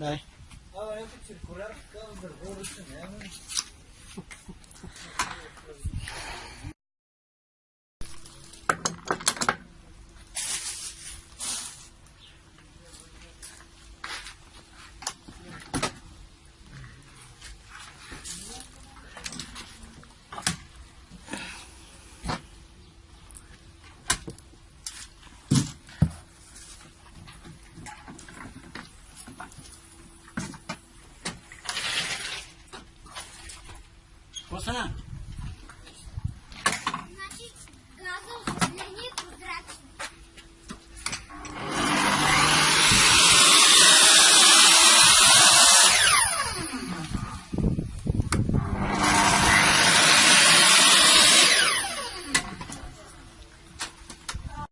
Dai. Ah, é que circular ficava nervoso isso 三。